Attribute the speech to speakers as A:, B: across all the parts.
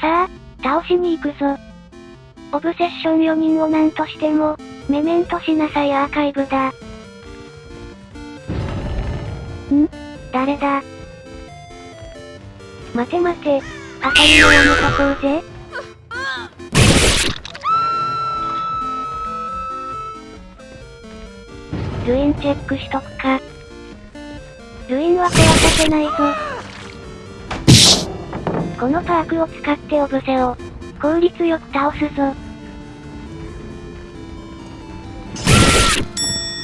A: さあ、倒しに行くぞ。オブセッション4人を何としても、メメントしなさいアーカイブだ。ん？誰だ？待て待て、当たりをやめとこうぜ。ルインチェックしとくか。ルインは壊させないぞ。このパークを使ってオブセを、効率よく倒すぞ。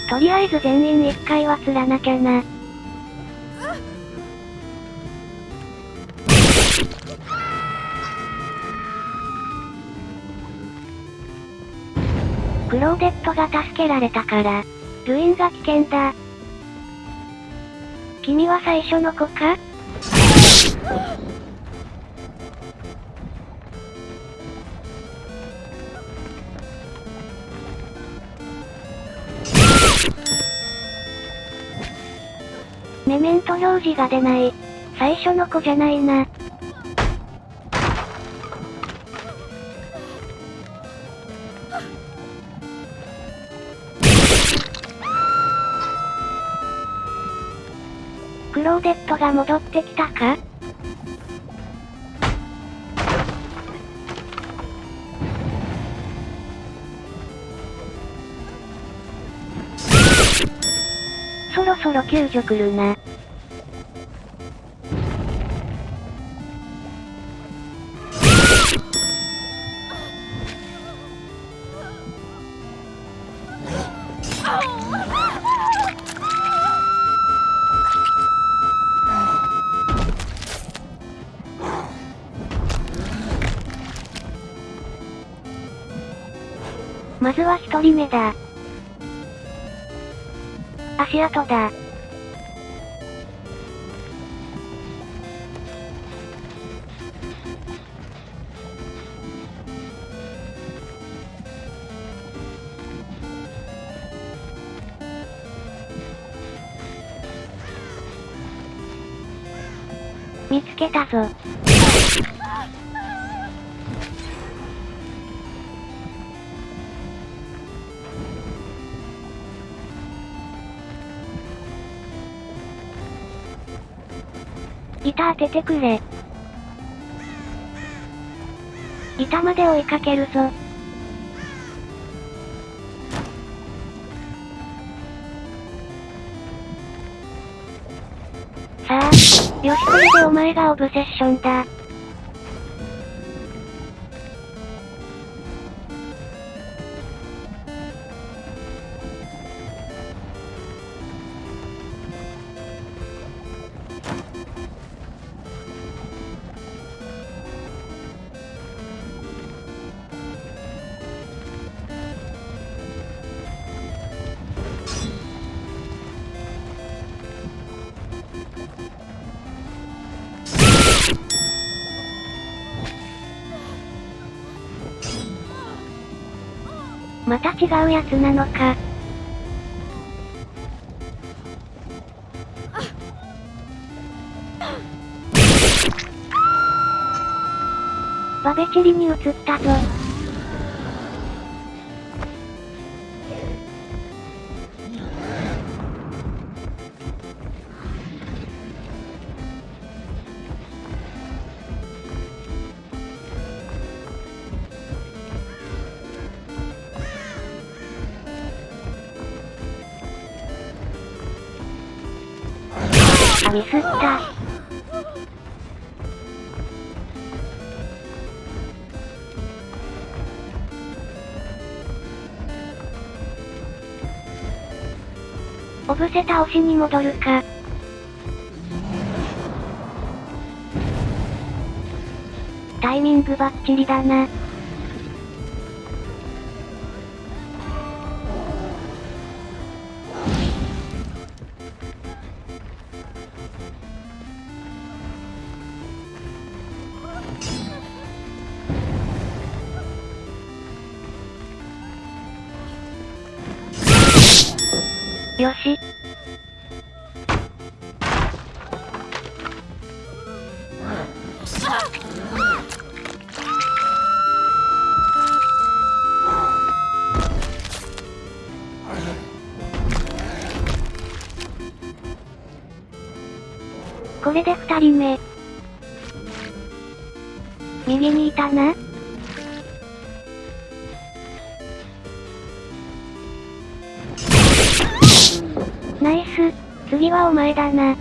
A: とりあえず全員一回は釣らなきゃな。クローデットが助けられたから、ルインが危険だ。君は最初の子か？メメント表示が出ない。最初の子じゃないな。クローデットが戻ってきたか？ろそろ救助来るな。まずは一人目だ。足跡だ。見つけたぞ。板当ててくれ。板まで追いかけるぞ。さあ、よしこれでお前がオブセッションだ。また違うやつなのか。バベチリに移ったぞ。ミスった。おぶせ倒しに戻るか。タイミングバッチリだな。よし。これで二人目。右にいたな。はお前だな。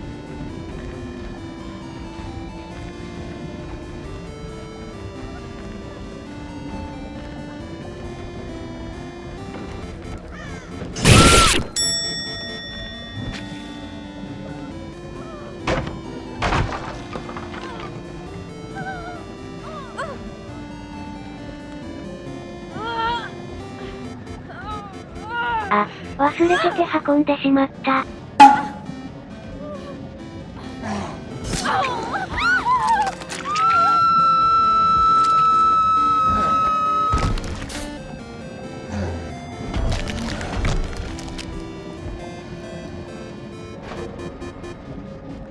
A: あ、忘れてて運んでしまった。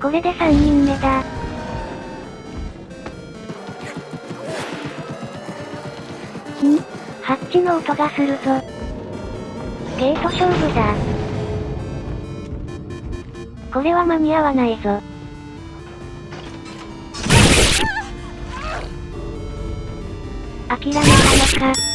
A: これで3人目だ。ん？ハッチの音がするぞ。ゲート勝負だ。これは間に合わないぞ。諦めたのか。